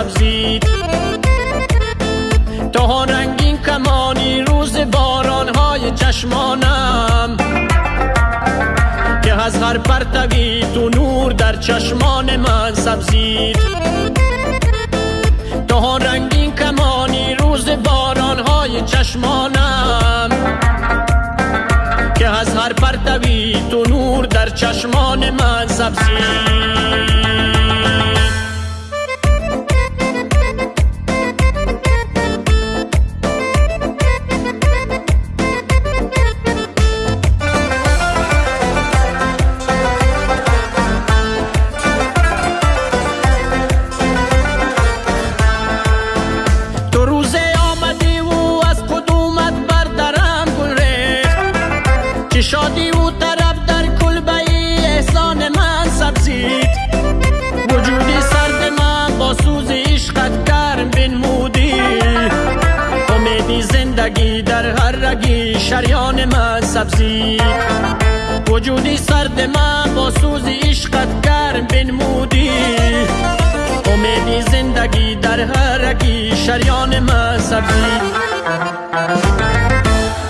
سبزید. تا رنگین کمانی روز بارانهای چشمانم. که از هر پرتوی تو نور در چشمان من سبزید. تا رنگین کمانی روز بارانهای چشمانم. که از هر پرتوی تو نور در چشمان من سبزید. زندگی در هر رگی شریان من سبزید وجودی سرد من با سوز عشقت گرم بنمودی. امیدی زندگی در هر رگی شریان من سبزید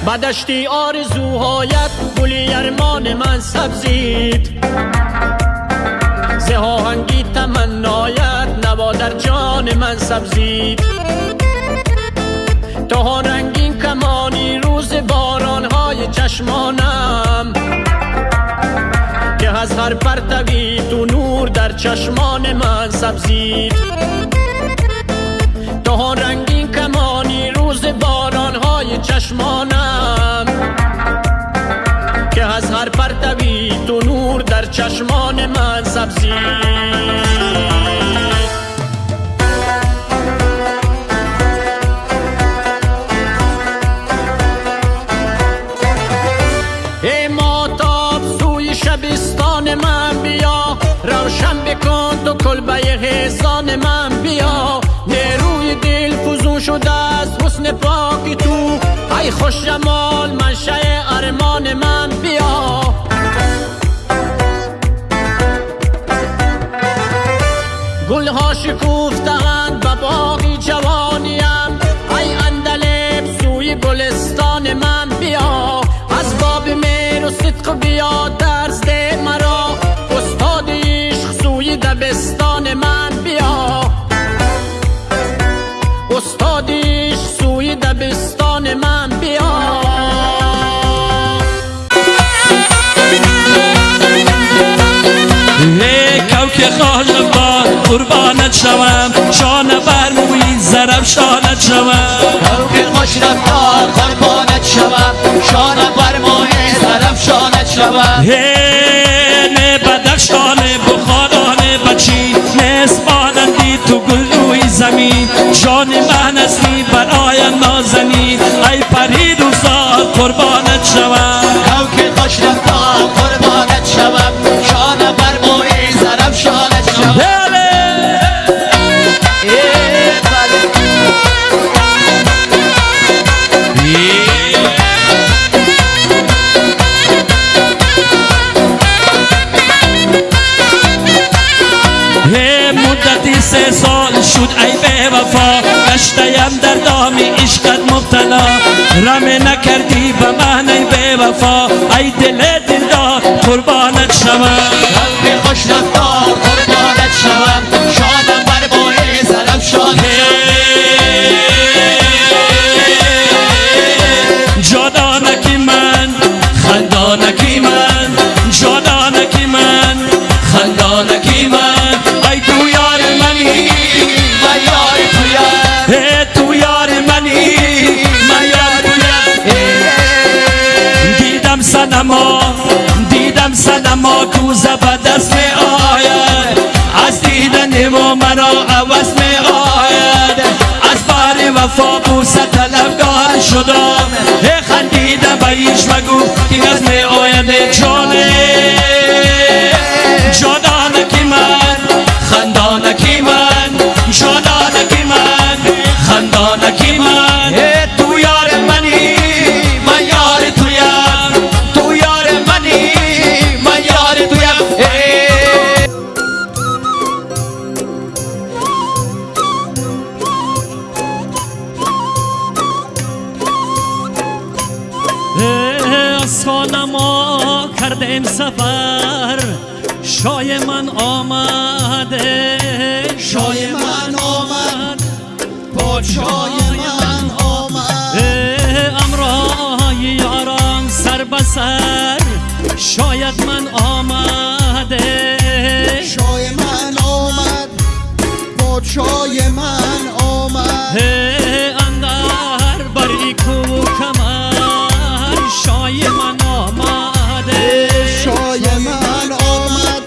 بدشتی آرزوهایت گلی ارمان من سبزید زهاهنگی تمنایت نوا در جان من سبزید تا رنگین کمانی روز بارانهای چشمانم که از هر پرتوی تو نور در چشمان من سبزید. تا رنگین کمانی روز بارانهای چشمانم که از هر پرتوی تو نور در چشمان من سبزی روشن بکن تو کلبه حسان من بیا. نیروی دل فزون شده از حسن پاک تو. ای خوش جمال منشه ارمان من بیا. گلها شکوفتند به باقی جوانیم ای اندلب سوی گلستان من بیا. از باب میر و صدق بیا قربانت شوم شانه برموی زرم شانت شوم. که خوش رفتار قربانت شوم شانه برموی زرم شانت شوم. دیدم سنما کو زبردست می آید. از دیدن و مرا عوض می آید. از بار وفا بوسه طلبگار شدم. خندیده به ایش مگو از می آید جانه سر شاید من آمده. شای من آمد پادشای من آمد. اندر بری کو کمر شای من آمده. شای من آمد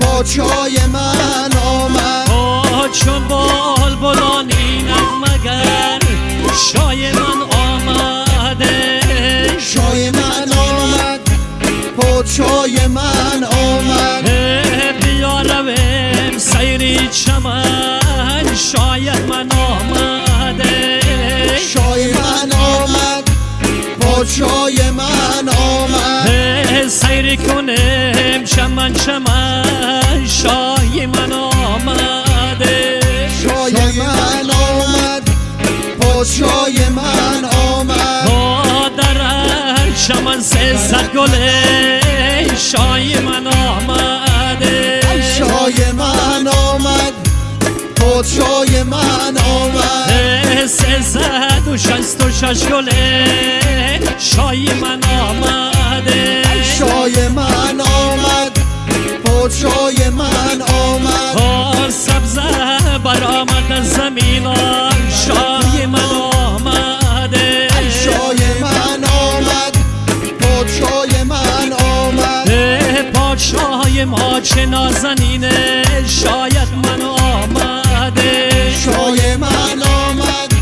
پادشای من آمد. چون پادشای من آمد. بیا رویم سیری چمن شاید من آمده. شای من آمد. پادشای من آمد. سیر کنیم چمن چمن شای من آمده. شای من آمد. پادشای من آمد. در چمن سه گله. شای من آمده. شای من آمد. پادشای من آمد. سه صد و شست و شش گله شای من آمده. شای من آمد. پادشای ما چه نازنینه شاید من آمده. شای من آمد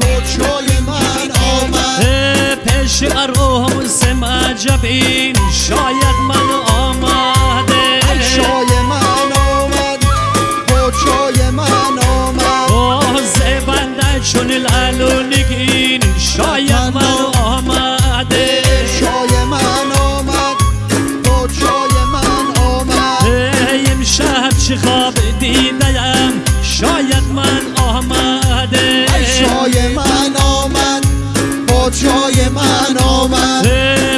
پادشای من آمد. پیش عروس مجبین شاید من آمده. شای من آمد پادشای من آمد. آزه بنده چون لالونگین خواب دیدم شاید من آمده. شای من آمد. پادشای من آمد.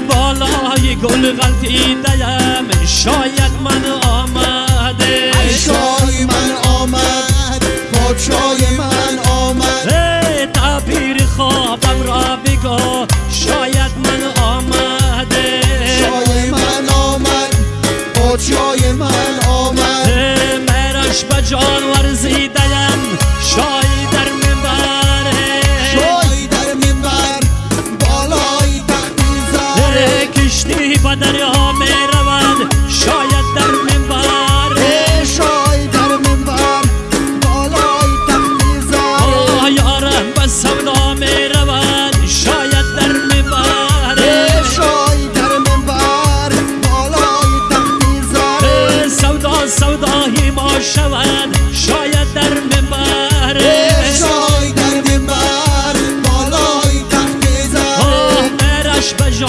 بالای گل غلطیدم شاید من آمده. شای من آمد. پادشای من آمد. تعبیر خوابم را بگو. شاید من آمده. شای من آمد. پادشای من آمد solo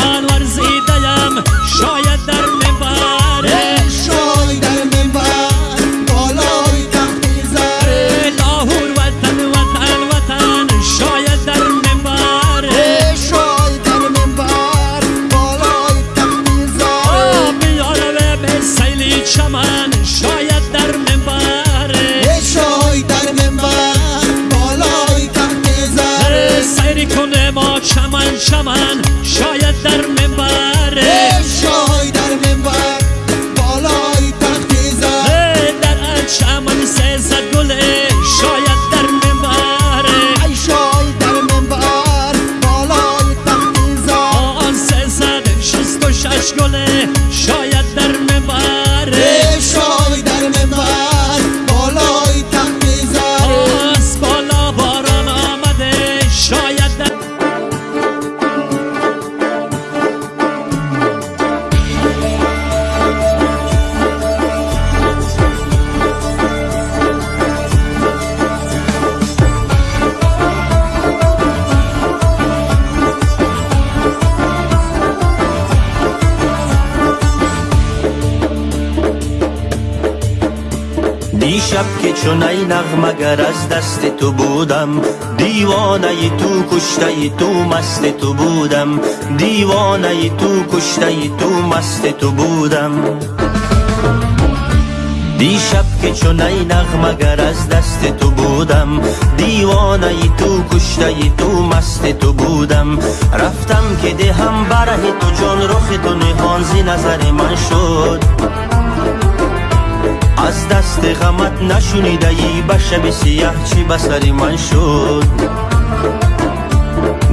مرش به دیشب که چون ای نغمگر از دست تو بودم دیوانه تو کشته تو مست تو بودم. دیوانه تو کشته تو مست تو بودم. دیشب که چون ای نغمگر از دست تو بودم دیوانه تو کشته تو مست تو بودم. رفتم که دهم بره تو جان رخ تو نهانزی نظر من شد. از دست غمت نشونیده ای به شب سیاه چی بسری من شد؟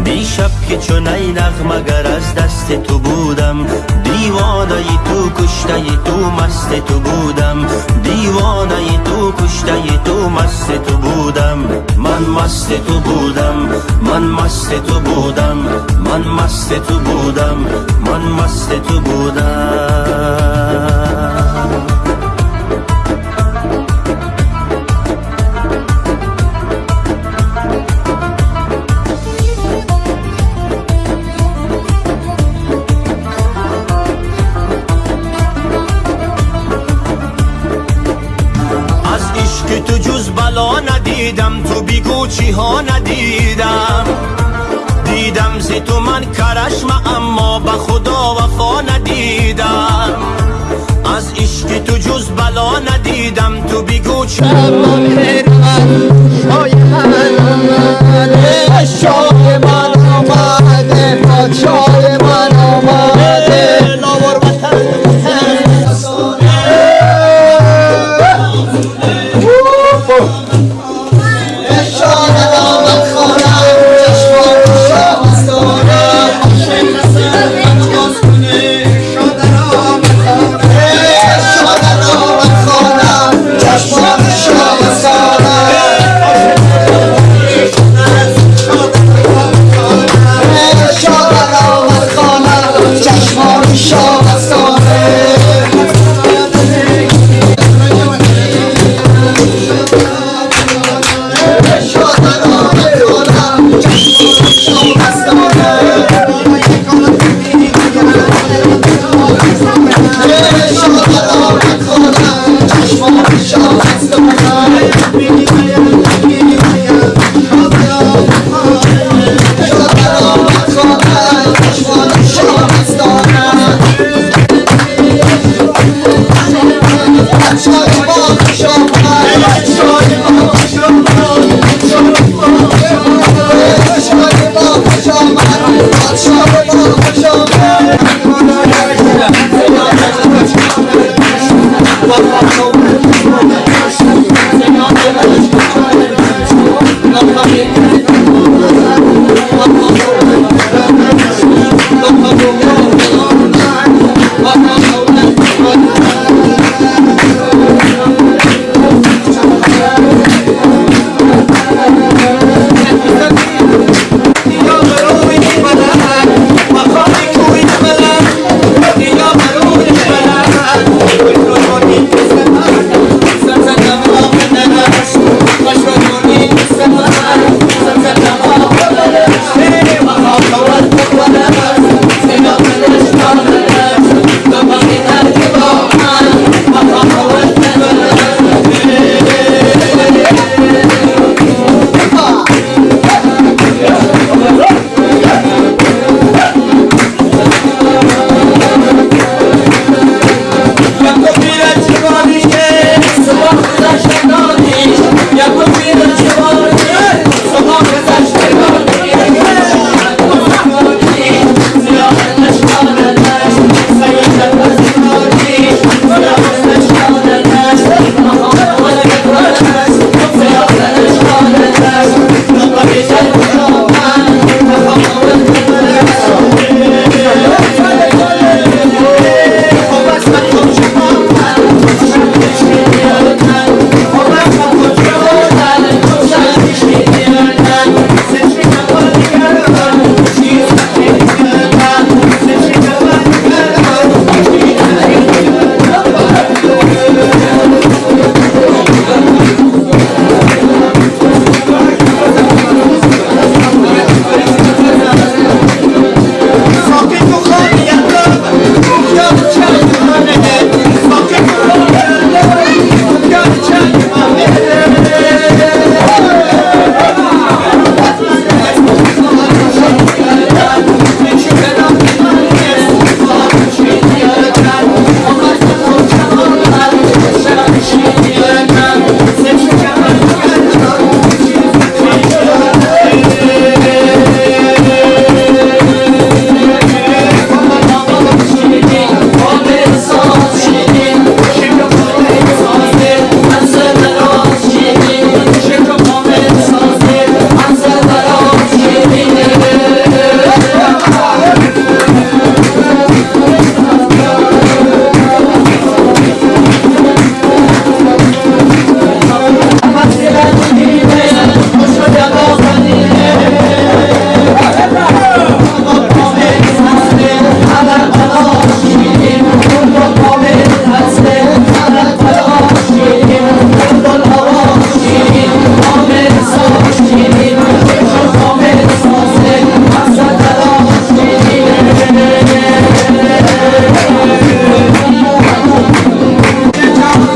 دیشب که چون ای نغمگر از دست تو بودم دیوانه تو کشته تو مست تو بودم دیوانه تو کشته تو مست تو بودم. من مست تو بودم من مست تو بودم من مست تو بودم من مست تو بودم. تو بیگو چی ها ندیدم. دیدم زی تو من کرشم اما به خدا وفا ندیدم. از عشق تو جز بلا ندیدم. تو بیگو چی من. شای من. شای من フフフフ。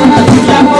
la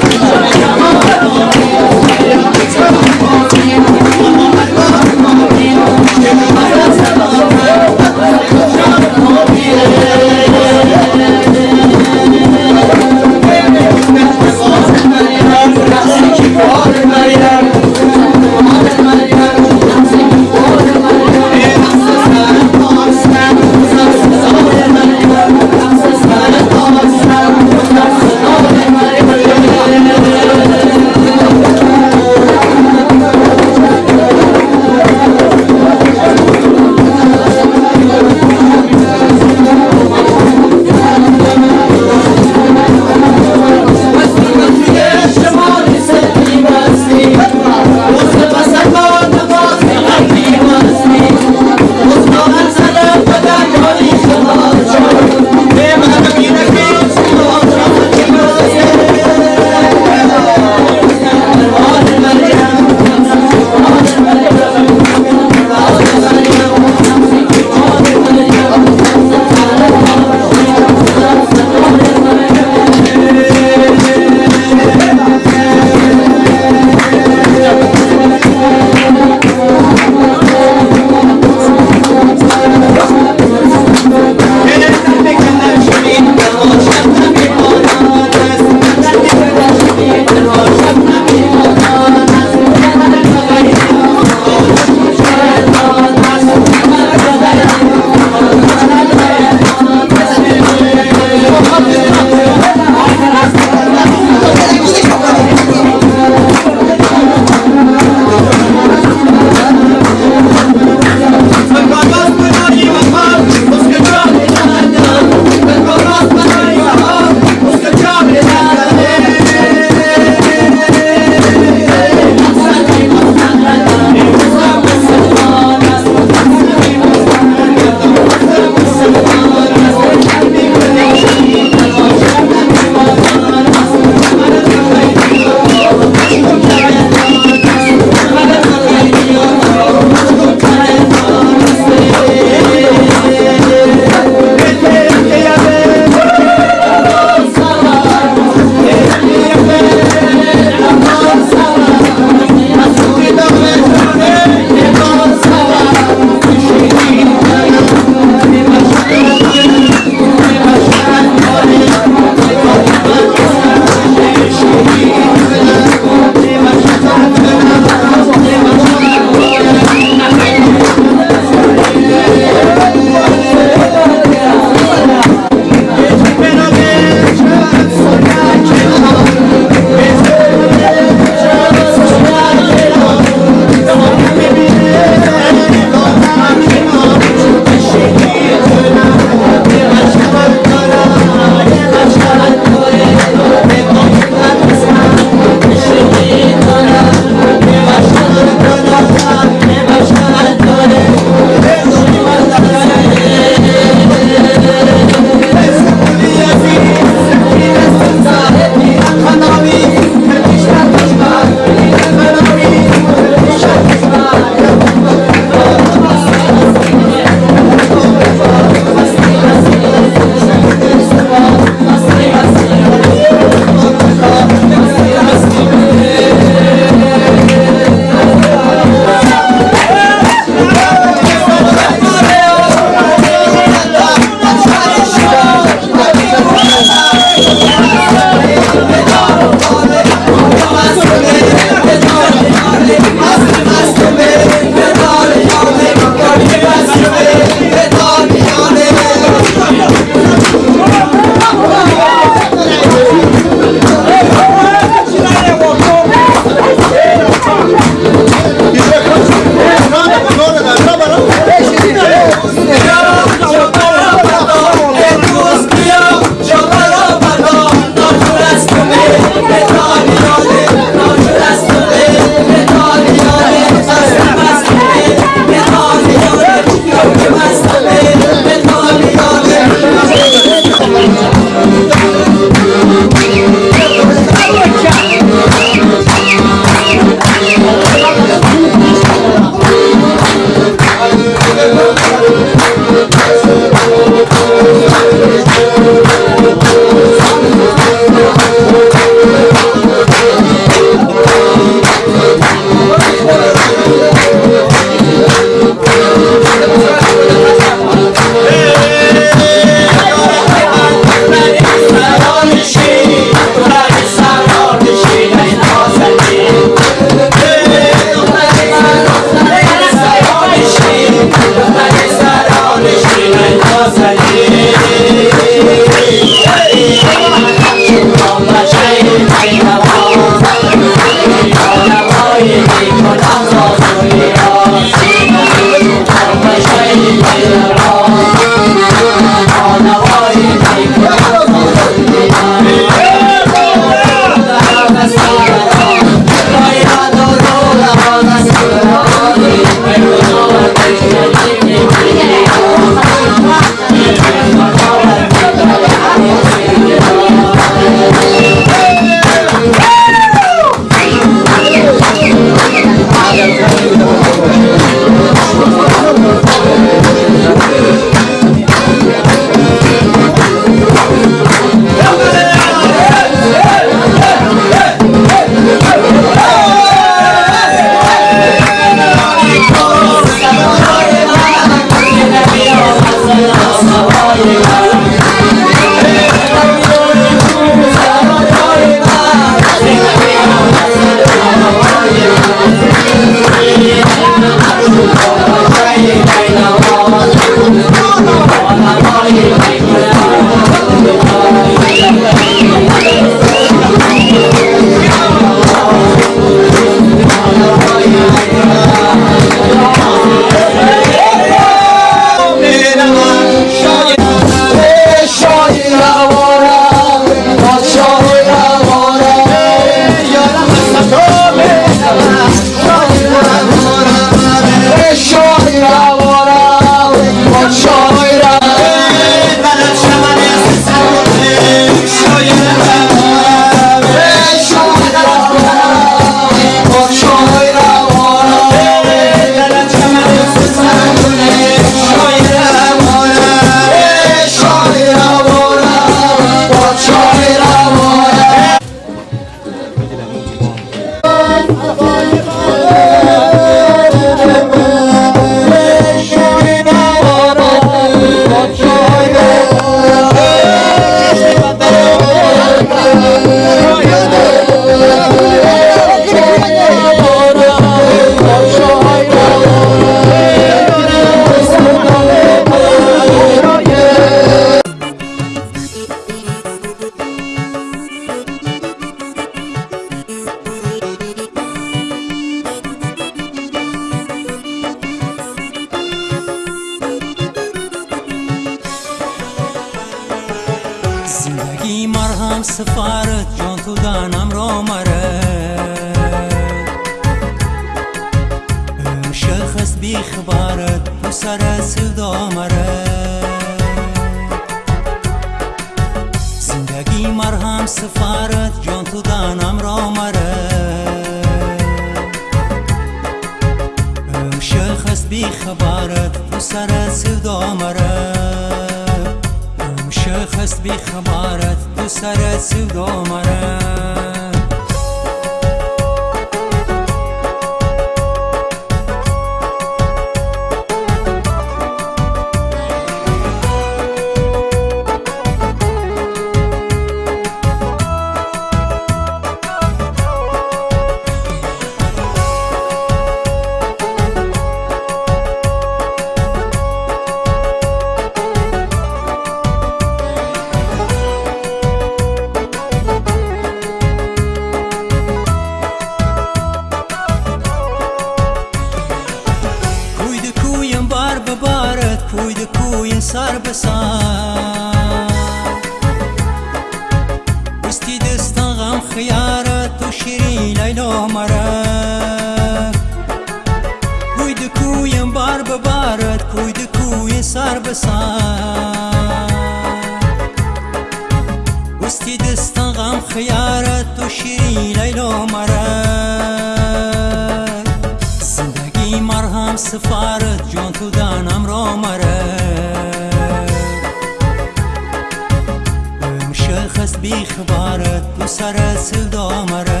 تو سر سودا مره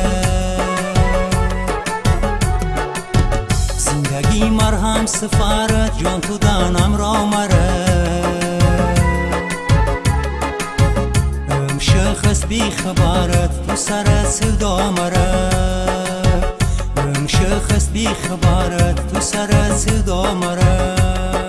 زندگی مرهم سفارت جان تو دانم را مره شخص بی خبارت تو سر سودا مره شخص بی خبارت تو سر سودا مره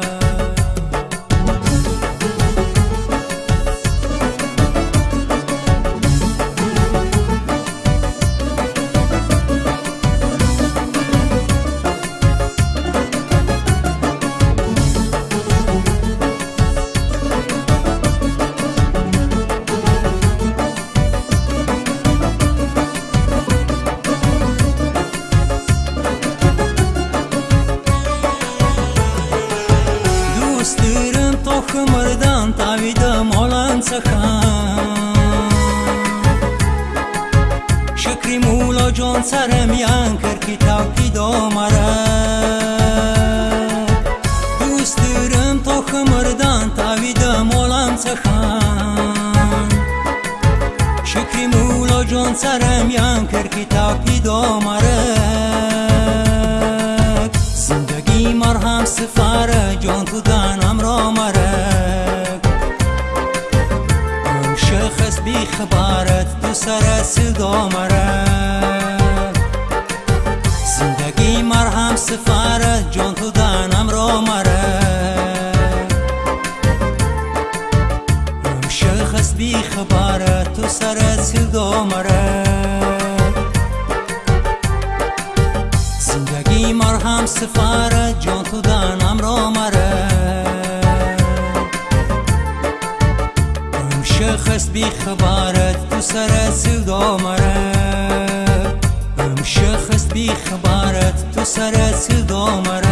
سرم یان کر کی تاوکی دامره زندگی مرهم سفاره جان تو دانم را مرک شخص بی خبارت تو سر سودا مرک زندگی مرهم سفاره جان تو دانم را مرک شخص بی خبارت تو سر سودا مرک سفارت جان تو دانم را مره. شخص بی خبارت تو سر سودا مره شخص بی خبارت تو سر سودا مره